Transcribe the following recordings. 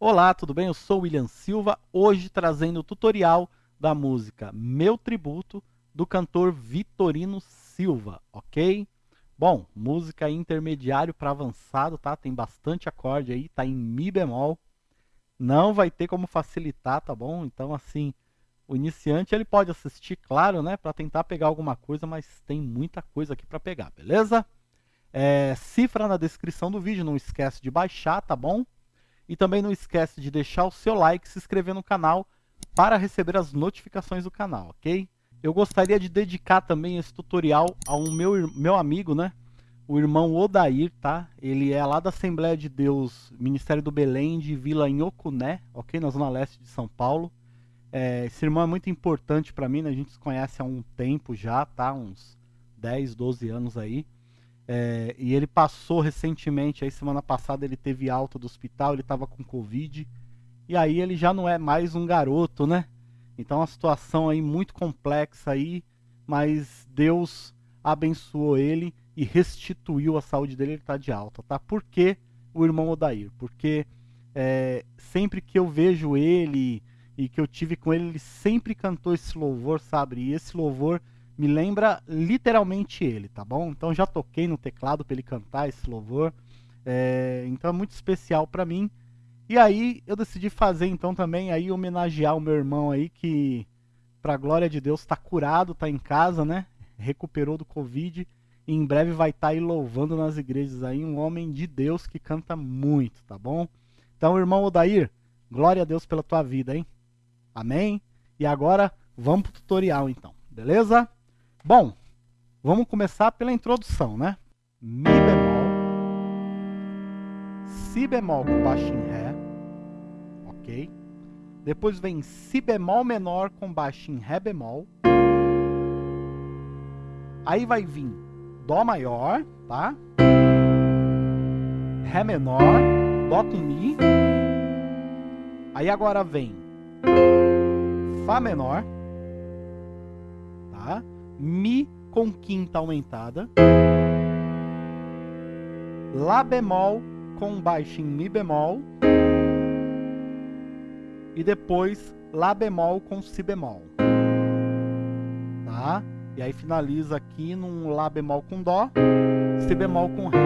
Olá, tudo bem? Eu sou William Silva, hoje trazendo o tutorial da música Meu Tributo, do cantor Vitorino Silva, ok? Bom, música intermediário para avançado, tá? Tem bastante acorde aí, tá em Mi bemol. Não vai ter como facilitar, tá bom? Então, assim, o iniciante ele pode assistir, claro, né? Para tentar pegar alguma coisa, mas tem muita coisa aqui para pegar, beleza? É, cifra na descrição do vídeo, não esquece de baixar, tá bom? E também não esquece de deixar o seu like e se inscrever no canal para receber as notificações do canal, ok? Eu gostaria de dedicar também esse tutorial ao meu, meu amigo, né? O irmão Odair, tá? Ele é lá da Assembleia de Deus, Ministério do Belém, de Vila Inhocuné, ok? Na zona leste de São Paulo. É, esse irmão é muito importante para mim, né? A gente se conhece há um tempo já, tá? Uns 10, 12 anos aí. É, e ele passou recentemente, aí semana passada ele teve alta do hospital, ele estava com Covid. E aí ele já não é mais um garoto, né? Então a situação aí muito complexa aí, mas Deus abençoou ele e restituiu a saúde dele, ele está de alta, tá? Por que o irmão Odair? Porque é, sempre que eu vejo ele e que eu tive com ele, ele sempre cantou esse louvor, sabe? E esse louvor me lembra literalmente ele, tá bom? Então já toquei no teclado para ele cantar esse louvor, é, então é muito especial para mim. E aí eu decidi fazer então também aí homenagear o meu irmão aí que, para glória de Deus, está curado, está em casa, né? Recuperou do Covid e em breve vai estar tá aí louvando nas igrejas aí um homem de Deus que canta muito, tá bom? Então, irmão Odair, glória a Deus pela tua vida, hein? Amém? E agora vamos pro tutorial então, beleza? Bom, vamos começar pela introdução, né? Mi bemol, Si bemol com baixo em Ré, ok? Depois vem Si bemol menor com baixo em Ré bemol. Aí vai vir Dó maior, tá? Ré menor, Dó com Mi. Aí agora vem Fá menor, tá? Mi com quinta aumentada, Lá bemol com baixo em Mi bemol, e depois Lá bemol com Si bemol. Tá? E aí finaliza aqui num Lá bemol com Dó, Si bemol com Ré.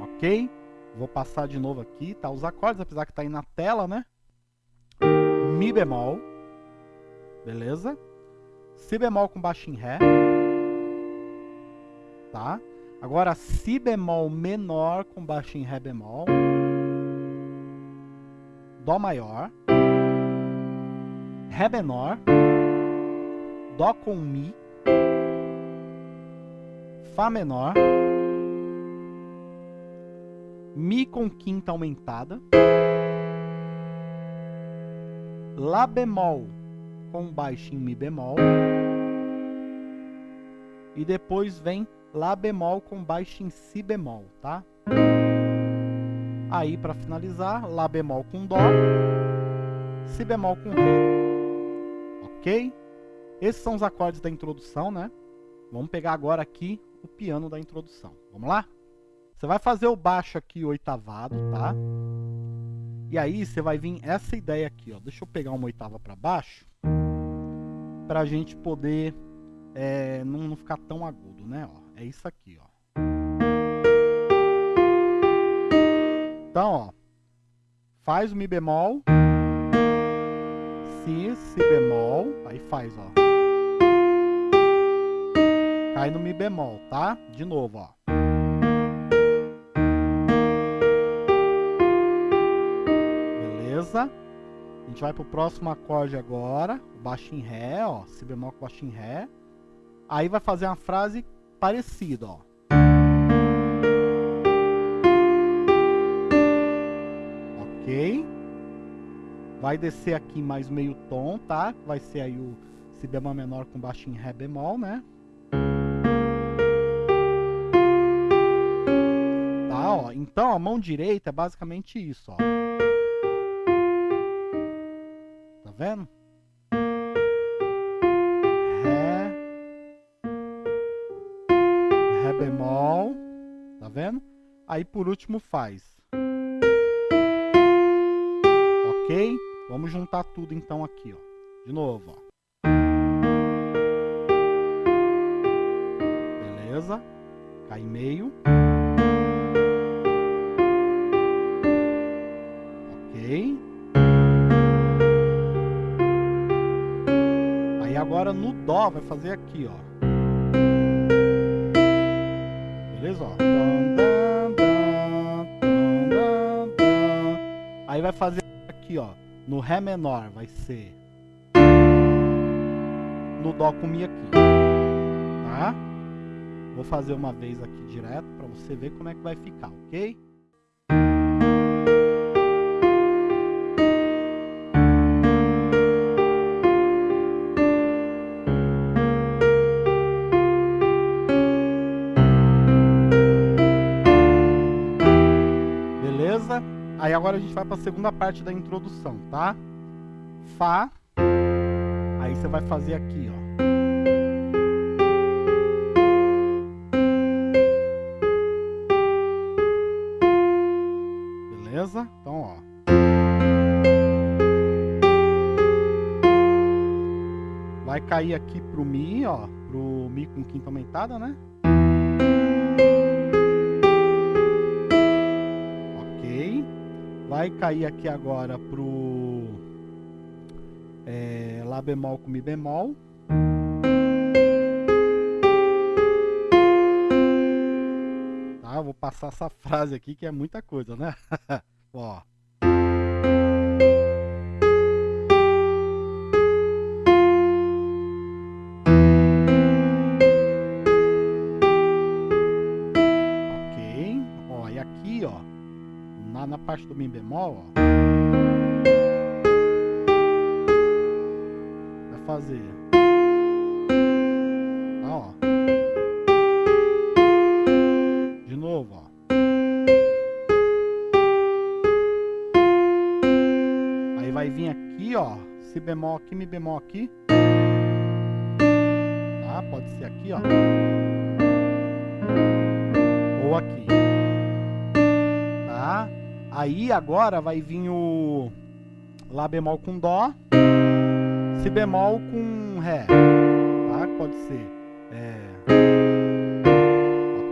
Ok? Vou passar de novo aqui, tá? Os acordes, apesar que tá aí na tela, né? Mi bemol. Beleza? Si bemol com baixo em Ré. Tá? Agora, Si bemol menor com baixo em Ré bemol. Dó maior. Ré menor. Dó com Mi. Fá menor. Mi com quinta aumentada. Lá bemol com baixo em Mi bemol. E depois vem Lá bemol com baixo em Si bemol, tá? Aí, para finalizar, Lá bemol com Dó, Si bemol com Ré. Ok? Esses são os acordes da introdução, né? Vamos pegar agora aqui o piano da introdução. Vamos lá? Você vai fazer o baixo aqui oitavado, tá? E aí você vai vir essa ideia aqui, ó. Deixa eu pegar uma oitava para baixo para a gente poder é, não, não, ficar tão agudo, né? Ó, é isso aqui, ó. Então, ó, faz o Mi bemol, Si, Si bemol, aí faz, ó. Cai no Mi bemol, tá? De novo, ó. Beleza? A gente vai pro próximo acorde agora, baixo em Ré, ó, Si bemol com baixo em Ré. Aí vai fazer uma frase parecida, ó. Ok? Vai descer aqui mais meio tom, tá? Vai ser aí o Si bemol menor com baixo em Ré bemol, né? Tá, ó. Então, a mão direita é basicamente isso, ó. Vendo? Ré. Ré bemol. Tá vendo? Aí por último faz. Vamos juntar tudo então aqui, ó. De novo, ó. Beleza? Cai meio. Ok. Agora no Dó vai fazer aqui, ó. Beleza? Ó. Aí vai fazer aqui, ó. No Ré menor vai ser no Dó com Mi aqui. Tá? Vou fazer uma vez aqui direto para você ver como é que vai ficar, ok? Vai para a segunda parte da introdução, tá? Fá. Aí você vai fazer aqui, ó. Beleza? Então, ó. Vai cair aqui pro Mi, ó. Pro Mi com quinta aumentada, né? Vai cair aqui agora pro é, Lá bemol com Mi bemol. Tá, vou passar essa frase aqui que é muita coisa, né? Ó. parte do Mi bemol, ó, vai fazer, tá, ó, de novo, ó, aí vai vir aqui, ó, Si bemol aqui, Mi bemol aqui, tá, pode ser aqui, ó, ou aqui. Aí agora vai vir o Lá bemol com Dó, Si bemol com Ré, tá? Pode ser. É...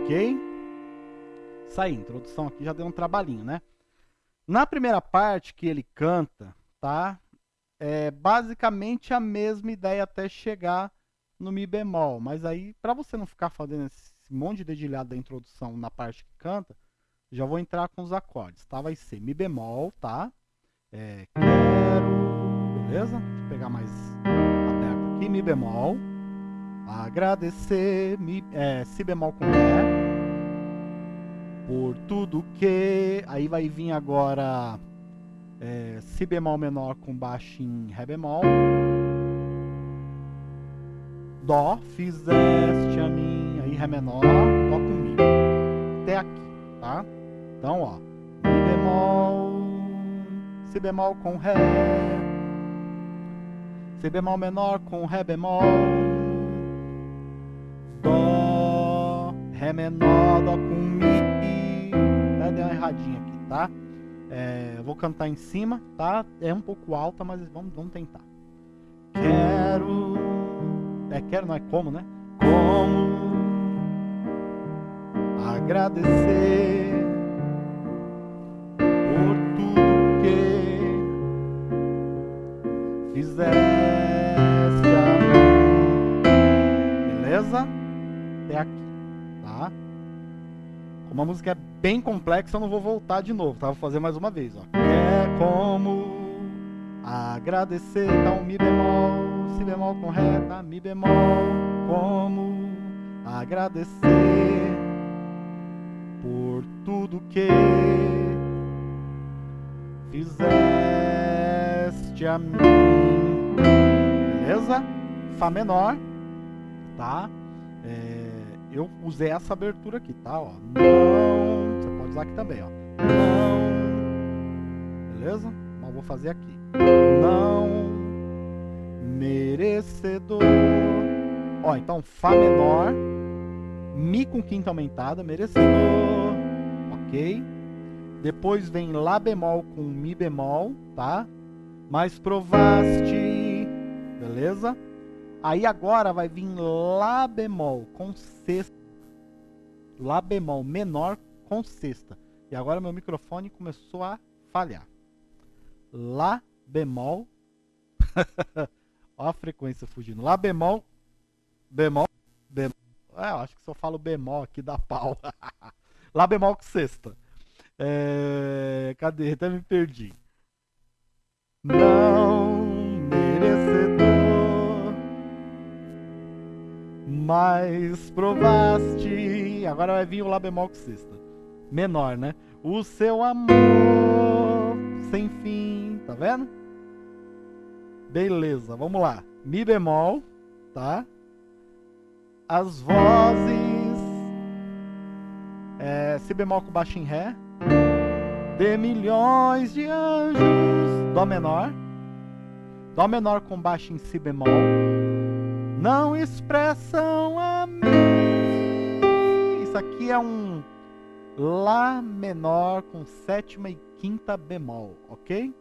Ok? Isso aí, introdução aqui já deu um trabalhinho, né? Na primeira parte que ele canta, tá? É basicamente a mesma ideia até chegar no Mi bemol. Mas aí, para você não ficar fazendo esse monte de dedilhado da introdução na parte que canta, já vou entrar com os acordes, tá? Vai ser Mi bemol, tá? É, quero... Beleza? Deixa eu pegar mais aberto aqui. Mi bemol. Agradecer. Mi, é, si bemol com Ré. Por tudo que... Aí vai vir agora... É, si bemol menor com baixo em Ré bemol. Dó, fizeste a mim, aí Ré menor, Dó com Mi. Até aqui? Então, ó, Mi bemol, Si bemol com Ré, Si bemol menor com Ré bemol, Dó, Ré menor, Dó com Mi, né? deu uma erradinha aqui, tá? É, vou cantar em cima, tá? É um pouco alta, mas vamos, vamos tentar. Quero, é quero não é como, né? Como agradecer fizeste a. Beleza? Até aqui, tá? Como a música é bem complexa, eu não vou voltar de novo, tá? Vou fazer mais uma vez, ó. É como agradecer, então Mi bemol, Si bemol com Ré? Mi bemol, como agradecer por tudo que fizeste a mim beleza? Fá menor, tá? É, eu usei essa abertura aqui, tá? Ó, não, você pode usar aqui também, ó. Não, beleza? Mas vou fazer aqui. Não merecedor. Ó, então Fá menor, Mi com quinta aumentada, merecedor, ok? Depois vem Lá bemol com Mi bemol, tá? Mas provaste, beleza? Aí agora vai vir Lá bemol com sexta, Lá bemol menor com sexta. E agora meu microfone começou a falhar. Lá bemol, Olha a frequência fugindo. Lá bemol, bemol, bemol. É, eu acho que eu falo bemol aqui dá pau. Lá bemol com sexta. É... Cadê? Até me perdi. Não merecedor, mas provaste. Agora vai vir o Lá bemol com sexta. Menor, né? O seu amor sem fim. Tá vendo? Beleza, vamos lá. Mi bemol, tá? As vozes. É, si bemol com baixo em ré. De milhões de anjos. Dó menor. Dó menor com baixo em si bemol. Não expressam a mim. Isso aqui é um Lá menor com sétima e quinta bemol, ok?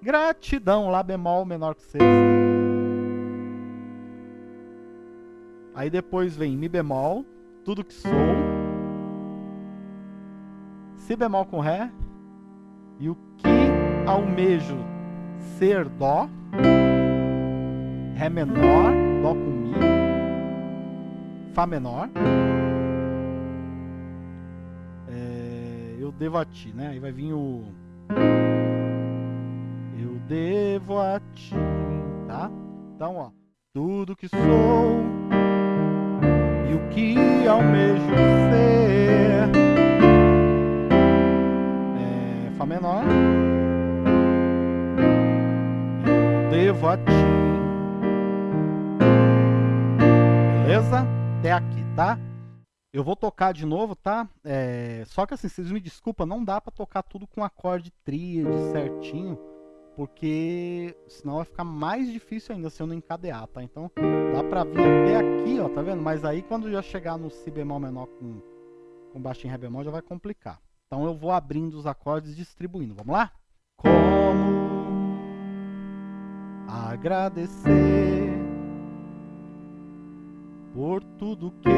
Gratidão, Lá bemol menor que sexta. Aí depois vem Mi bemol, tudo que sou. Si bemol com Ré. E o que almejo ser Dó. Ré menor, Dó com Mi. Fá menor. É, eu devo a ti, né? Aí vai vir o devo a ti, tá? Então, ó, tudo que sou e o que almejo ser Fá menor. Eu devo a ti. Beleza? Até aqui, tá? Eu vou tocar de novo, tá? É... Só que assim, vocês me desculpa, não dá pra tocar tudo com acorde tríade certinho porque senão vai ficar mais difícil ainda se eu não encadear, tá? Então dá pra vir até aqui, ó, tá vendo? Mas aí quando já chegar no Si bemol menor com, com baixo em Ré bemol já vai complicar. Então eu vou abrindo os acordes e distribuindo, vamos lá? Como agradecer por tudo que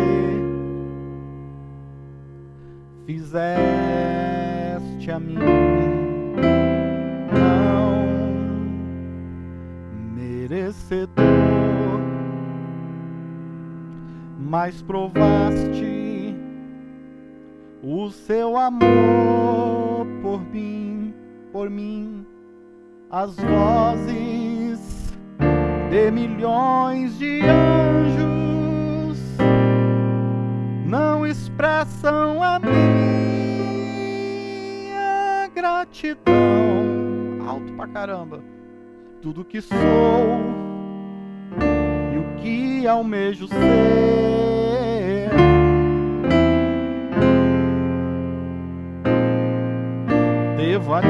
fizeste a mim merecedor, mas provaste o seu amor por mim, por mim, as vozes de milhões de anjos não expressam a minha gratidão. Alto pra caramba tudo que sou e o que almejo ser. Devo a ti,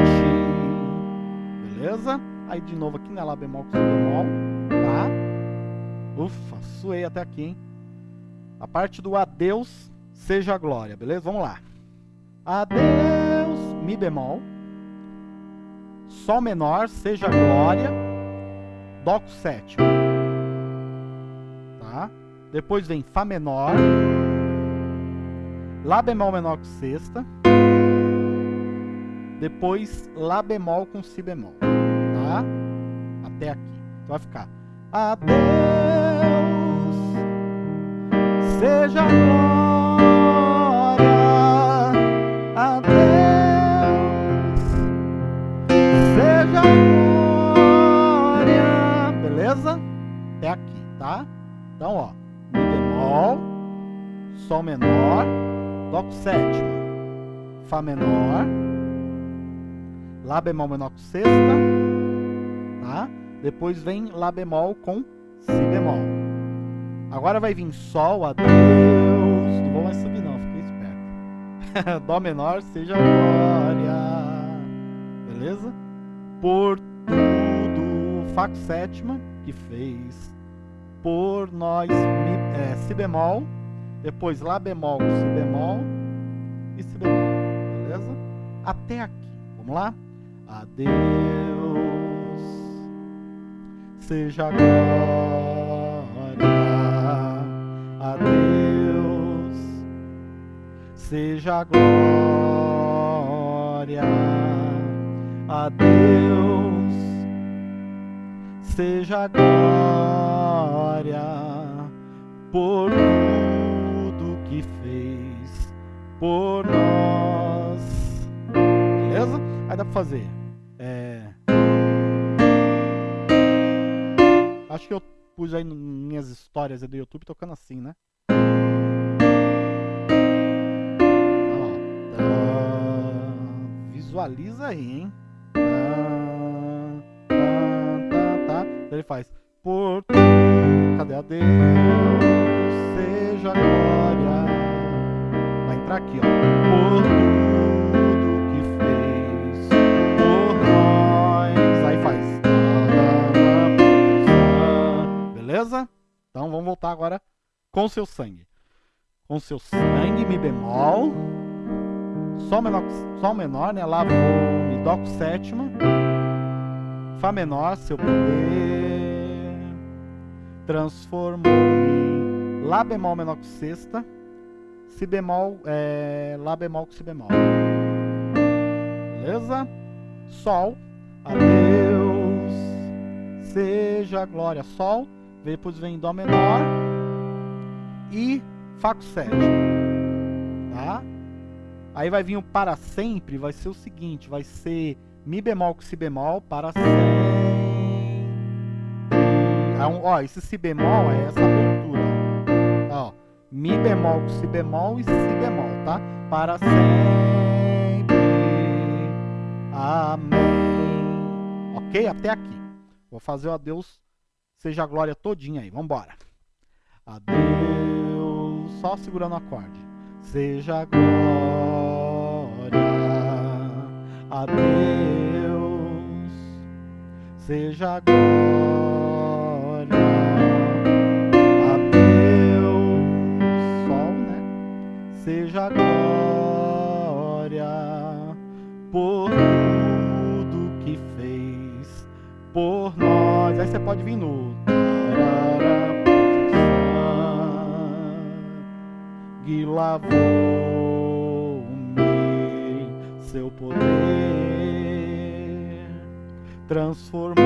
beleza? Aí de novo aqui, né? Lá bemol com si bemol, tá? Ufa, suei até aqui, hein? A parte do adeus seja a glória, beleza? Vamos lá. Adeus, mi bemol. Sol menor, seja glória. Dó com sétima. Tá? Depois vem Fá menor. Lá bemol menor com sexta. Depois Lá bemol com Si bemol. Tá? Até aqui. Então vai ficar Adeus, seja glória. Adeus, seja glória beleza? Até aqui, tá? Então, ó, Mi bemol, Sol menor, Dó com sétima, Fá menor, Lá bemol menor com sexta, tá? Depois vem Lá bemol com Si bemol. Agora vai vir Sol, adeus, não vou mais subir não, fiquei esperto. Dó menor, seja glória, beleza? Por tudo, Fá com sétima, que fez por nós mi, é, si bemol, depois lá bemol com si bemol e si bemol, beleza? Até aqui, vamos lá? Adeus, seja glória a Deus, seja glória a Deus, seja glória por tudo que fez por nós. Beleza? Aí dá pra fazer. Acho que eu pus aí minhas histórias do YouTube tocando assim, né? visualiza aí, hein? Ele faz por cadê a Deus seja glória. Vai entrar aqui, ó. Por Beleza? Então vamos voltar agora com seu sangue. Com seu sangue, Mi bemol. Sol menor, sol menor né? Lá vou Mi Dó com sétima. Fá menor, seu poder. Transformou-me. Lá bemol menor com sexta. Si bemol, é, Lá bemol com Si bemol. Beleza? Sol. Adeus. Seja glória. Sol depois vem Dó menor e Fá com sétima, tá? Aí vai vir o para sempre, vai ser o seguinte, vai ser Mi bemol com Si bemol para sempre. Ó, esse Si bemol é essa abertura, ó. Mi bemol com Si bemol e Si bemol, tá? Para sempre. Amém. Ok? Até aqui. Vou fazer o adeus Seja a glória todinha aí, vambora. Adeus, só segurando o acorde. Seja a glória a Deus. Seja a glória a Deus. Sol, né? Seja a glória por tudo Aí você pode vir no sangue lavou-me, seu poder transformou-me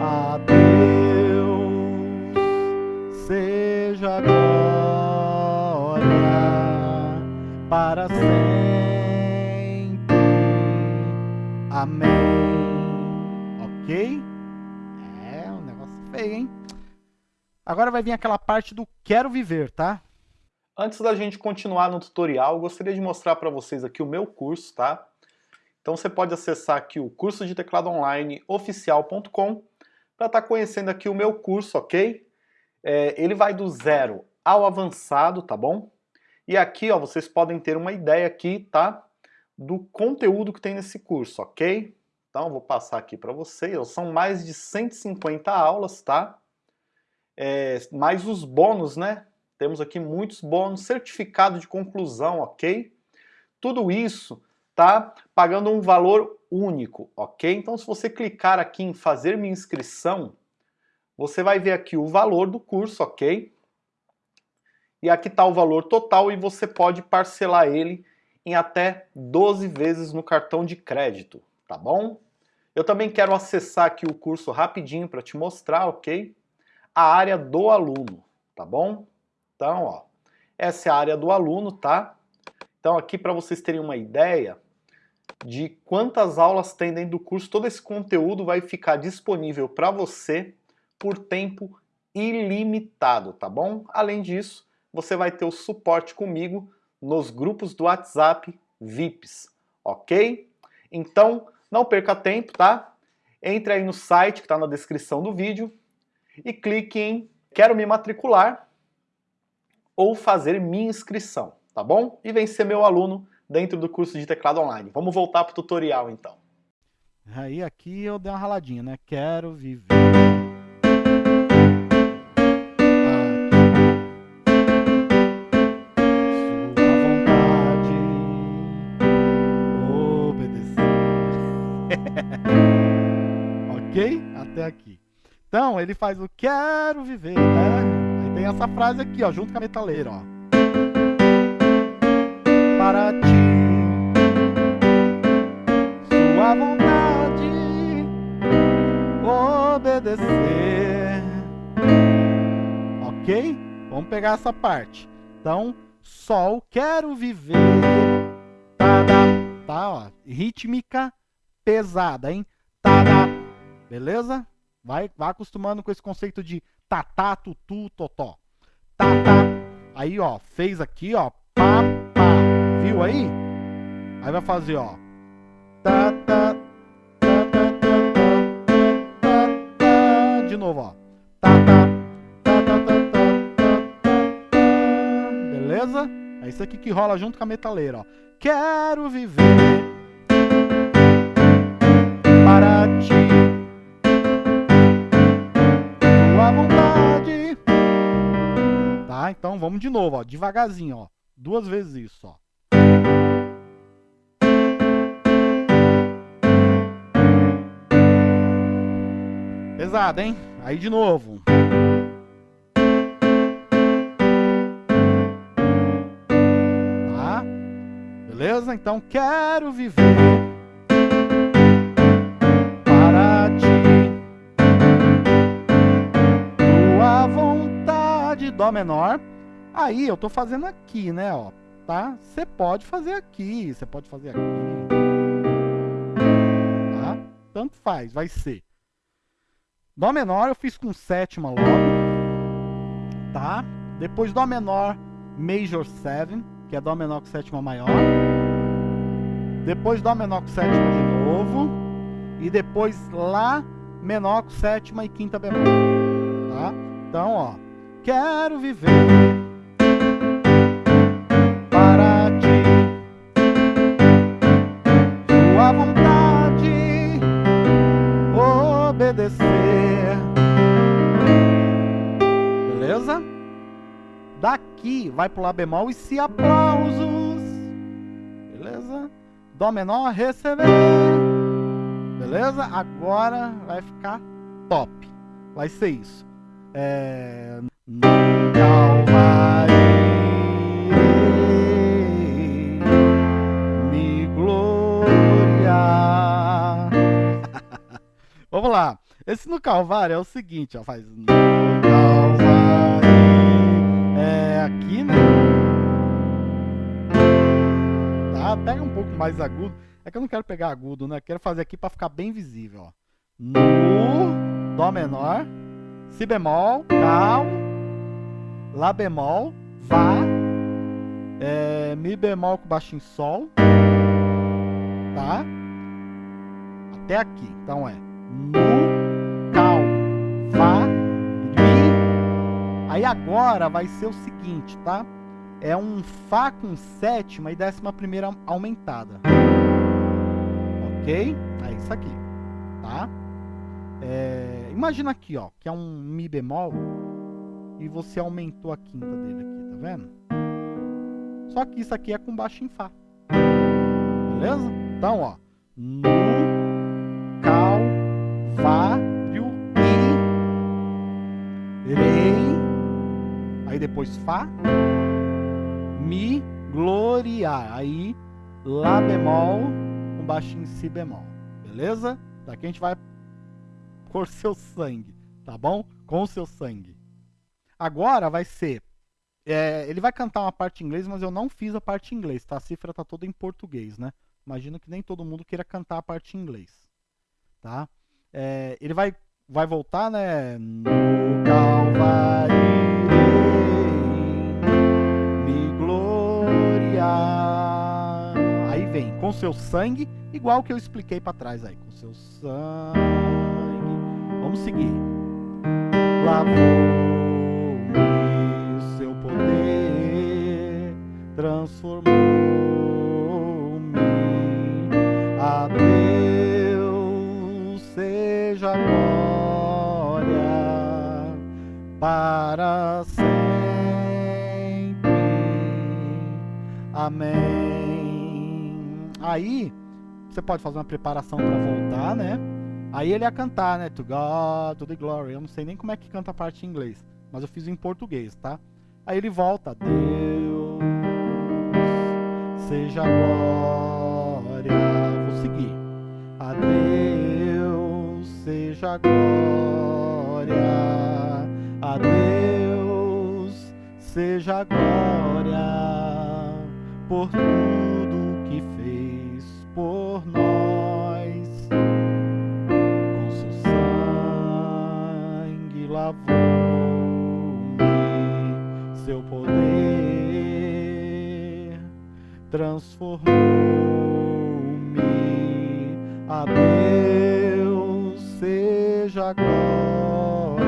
a Deus seja glória para sempre. Amém. Ok? É um negócio feio, hein? Agora vai vir aquela parte do quero viver, tá? Antes da gente continuar no tutorial, eu gostaria de mostrar para vocês aqui o meu curso, tá? Então você pode acessar aqui o curso de teclado online oficial.com para estar tá conhecendo aqui o meu curso, ok? É, ele vai do zero ao avançado, tá bom? E aqui, ó, vocês podem ter uma ideia aqui, tá? Do conteúdo que tem nesse curso, ok? Então, vou passar aqui para vocês. São mais de 150 aulas, tá? é, mais os bônus, né? Temos aqui muitos bônus, certificado de conclusão, ok? Tudo isso tá pagando um valor único, ok? Então se você clicar aqui em fazer minha inscrição, você vai ver aqui o valor do curso, ok? E aqui está o valor total e você pode parcelar ele em até 12 vezes no cartão de crédito, tá bom? Eu também quero acessar aqui o curso rapidinho para te mostrar, ok? a área do aluno, tá bom? Então, ó, essa é a área do aluno, tá? Então aqui para vocês terem uma ideia de quantas aulas tem dentro do curso, todo esse conteúdo vai ficar disponível para você por tempo ilimitado, tá bom? Além disso, você vai ter o suporte comigo nos grupos do WhatsApp VIPs, ok? Então, não perca tempo, tá? Entre aí no site que está na descrição do vídeo e clique em Quero me matricular ou fazer minha inscrição, tá bom? E vem ser meu aluno dentro do curso de teclado online. Vamos voltar para o tutorial então. Aí aqui eu dei uma raladinha, né? Quero viver. Ok? Até aqui. Então, ele faz o quero viver, né? Aí tem essa frase aqui, ó, junto com a metaleira, ó. Para ti, sua vontade, obedecer. Ok? Vamos pegar essa parte. Então, sol, quero viver. Tá, tá, ó. Rítmica pesada, hein? Tá, Beleza? Vai, vai acostumando com esse conceito de tatá, tutu, totó. Tatá. Aí, ó, fez aqui, ó. Pá, pá. Viu aí? Aí vai fazer, ó. Tá, tá, tá, tá, tá, tá, tá, De novo, ó. Tá, tá, tá, tá, tá, tá, tá, Beleza? É isso aqui que rola junto com a metaleira, ó. Quero viver para ti. Vamos de novo, ó, devagarzinho, ó. Duas vezes isso, ó. Pesado, hein? Aí de novo. Tá? Beleza? Então quero viver para ti. Tua vontade, Dó menor. Aí eu tô fazendo aqui, né, ó, tá? Você pode fazer aqui, você pode fazer aqui. Tá? Tanto faz, vai ser. Dó menor eu fiz com sétima logo, tá? Depois Dó menor major 7, que é Dó menor com sétima maior. Depois Dó menor com sétima de novo. E depois Lá menor com sétima e quinta bemol, tá? Então, ó, quero viver vai pro Lá bemol e se aplausos. Beleza? Dó menor, receber. Beleza? Agora vai ficar top. Vai ser isso. É... Calvário. Vamos lá. Esse no Calvário é o seguinte, ó. Faz. Aqui, né? Tá? Pega um pouco mais agudo. É que eu não quero pegar agudo, né? Quero fazer aqui para ficar bem visível, ó. No Dó menor, Si bemol, Cal, Lá bemol, Vá, é, Mi bemol com baixo em Sol, tá? Até aqui. Então é no, Aí agora vai ser o seguinte, tá? É um fá com sétima e décima primeira aumentada. Ok? É isso aqui, tá? É, imagina aqui, ó, que é um mi bemol e você aumentou a quinta dele aqui, tá vendo? Só que isso aqui é com baixo em fá. Beleza? Então, ó, no, aí depois Fá, Mi, gloriar, aí Lá bemol com baixinho Si bemol, beleza? Daqui a gente vai por seu sangue, tá bom? Com o seu sangue. Agora vai ser é, ele vai cantar uma parte em inglês, mas eu não fiz a parte em inglês, tá? A cifra tá toda em português, né? Imagino que nem todo mundo queira cantar a parte em inglês, tá? É, ele vai, vai voltar, né? No Calvário com seu sangue, igual que eu expliquei para trás aí, com seu sangue. Vamos seguir. Lavou-me seu poder, transformou-me a seja glória para sempre. Amém. Aí, você pode fazer uma preparação para voltar, né? Aí ele ia cantar, né? To God, to the glory. Eu não sei nem como é que canta a parte em inglês, mas eu fiz em português, tá? Aí ele volta. Deus, seja glória. Vou seguir. A Deus seja glória. A Deus seja glória por tudo lavou-me, seu poder transformou-me. A Deus seja glória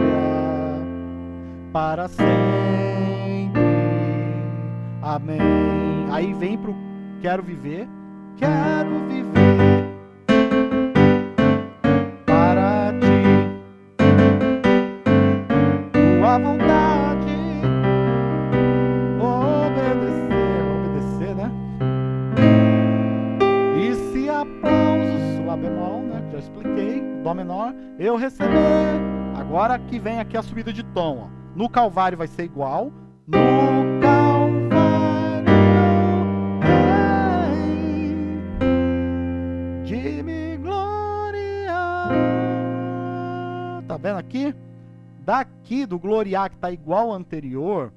para sempre. Amém. Aí vem pro quero viver. Quero viver que vem aqui a subida de tom, ó. No Calvário vai ser igual. No Calvário, de-me glória. Tá vendo aqui? Daqui do gloriar que tá igual ao anterior,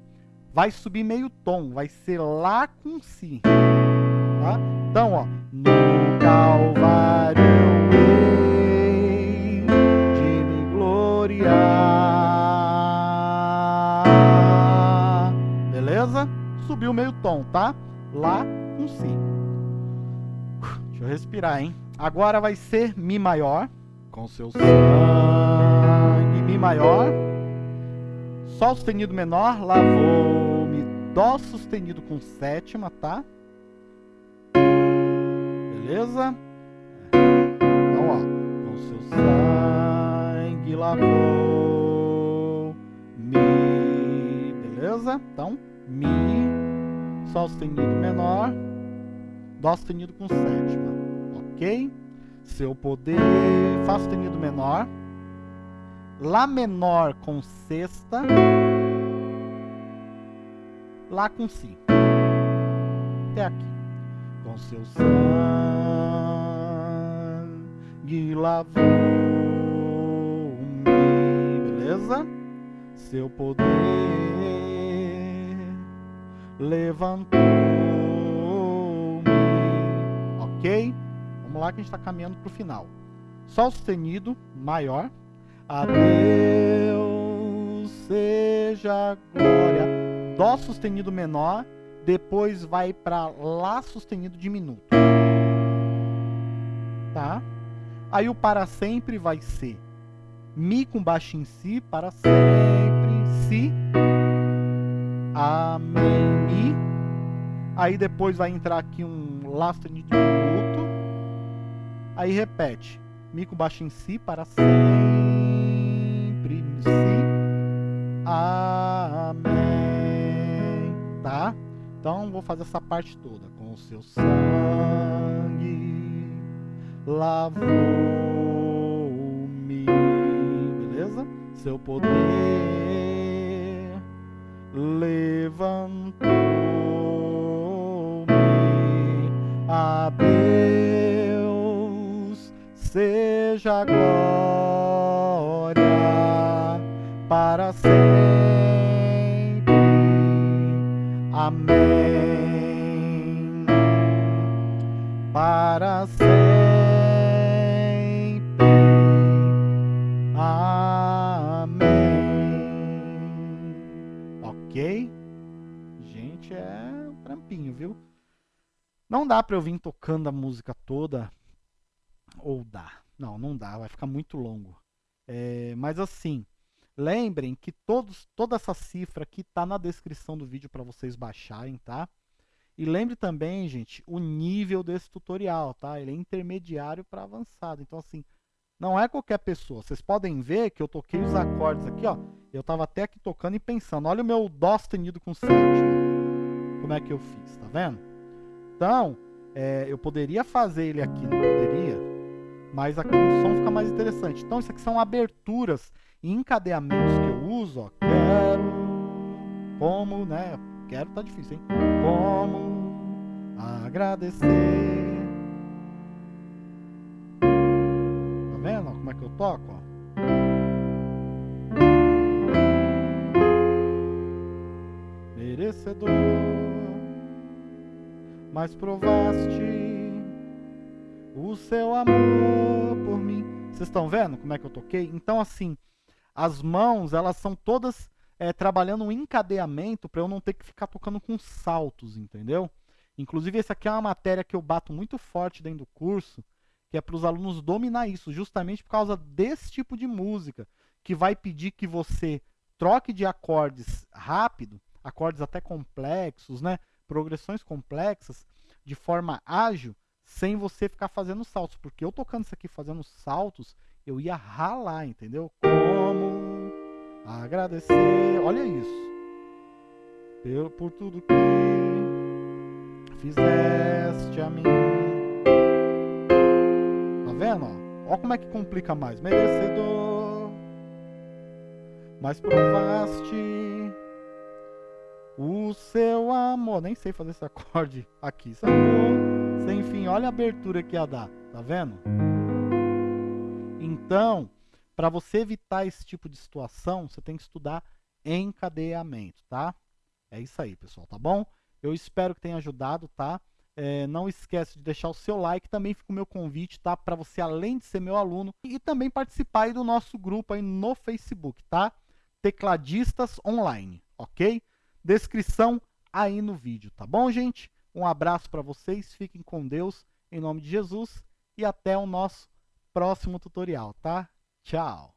vai subir meio tom, vai ser lá com si. Tá? Então, ó, no Calvário Subiu meio tom, tá? Lá com si. Deixa eu respirar, hein? Agora vai ser Mi maior, com seu sangue, Mi maior. Sol sustenido menor, lavou-me. Dó sustenido com sétima, tá? Beleza? Então, ó. Com seu sangue lavou Mi. Beleza? Então, Mi. Sol sustenido menor. Dó sustenido com sétima. Ok? Seu poder. Fá sustenido menor. Lá menor com sexta. Lá com Si. Até aqui. Com seu sangue lavou-me. Beleza? Seu poder levantou-me. Ok? Vamos lá que a gente está caminhando para o final. Sol sustenido maior. A Deus seja glória. Dó sustenido menor, depois vai para Lá sustenido diminuto. Tá? Aí o para sempre vai ser Mi com baixo em Si, para sempre, Si, Amém, Mi. Aí depois vai entrar aqui um Lá sustenido diminuto. Aí repete Mi com baixo em Si, para sempre, Si, Amém. Tá? Então vou fazer essa parte toda. Com o seu sangue lavou-me. Beleza? Seu poder levantou-me. A Deus seja glória para sempre. Amém. Para sempre. Não dá pra eu vir tocando a música toda. Ou dá. Não, não dá. Vai ficar muito longo. É, mas assim, lembrem que todos, toda essa cifra aqui está na descrição do vídeo para vocês baixarem, tá? E lembre também, gente, o nível desse tutorial, tá? Ele é intermediário para avançado. Então, assim, não é qualquer pessoa. Vocês podem ver que eu toquei os acordes aqui, ó. Eu estava até aqui tocando e pensando. Olha o meu Dó sustenido com sétima. Como é que eu fiz, tá vendo? Então, é, eu poderia fazer ele aqui, não poderia? mas aqui o som fica mais interessante. Então isso aqui são aberturas e encadeamentos que eu uso, ó. Quero, como, né? Quero tá difícil, hein? Como agradecer. Tá vendo como é que eu toco, ó? Merecedor, mas provaste o seu amor por mim. Vocês estão vendo como é que eu toquei? Então, assim, as mãos, elas são todas é, trabalhando um encadeamento para eu não ter que ficar tocando com saltos, entendeu? Inclusive, essa aqui é uma matéria que eu bato muito forte dentro do curso, que é para os alunos dominar isso, justamente por causa desse tipo de música, que vai pedir que você troque de acordes rápido, acordes até complexos, né? Progressões complexas, de forma ágil, sem você ficar fazendo saltos. Porque eu tocando isso aqui fazendo saltos, eu ia ralar, entendeu? Como agradecer. Olha isso. Pelo, por tudo que fizeste a mim. Tá vendo? Olha como é que complica mais. Merecedor. Mas provaste o seu amor. Nem sei fazer esse acorde aqui. Sem fim. Olha a abertura que ia dar, tá vendo? Então, para você evitar esse tipo de situação, você tem que estudar encadeamento, tá? É isso aí, pessoal, tá bom? Eu espero que tenha ajudado, tá? É, não esquece de deixar o seu like, também fica o meu convite, tá? Para você, além de ser meu aluno, e também participar aí do nosso grupo aí no Facebook, tá? Tecladistas Online, ok? Descrição aí no vídeo, tá bom, gente? Um abraço para vocês, fiquem com Deus, em nome de Jesus, e até o nosso próximo tutorial, tá? Tchau!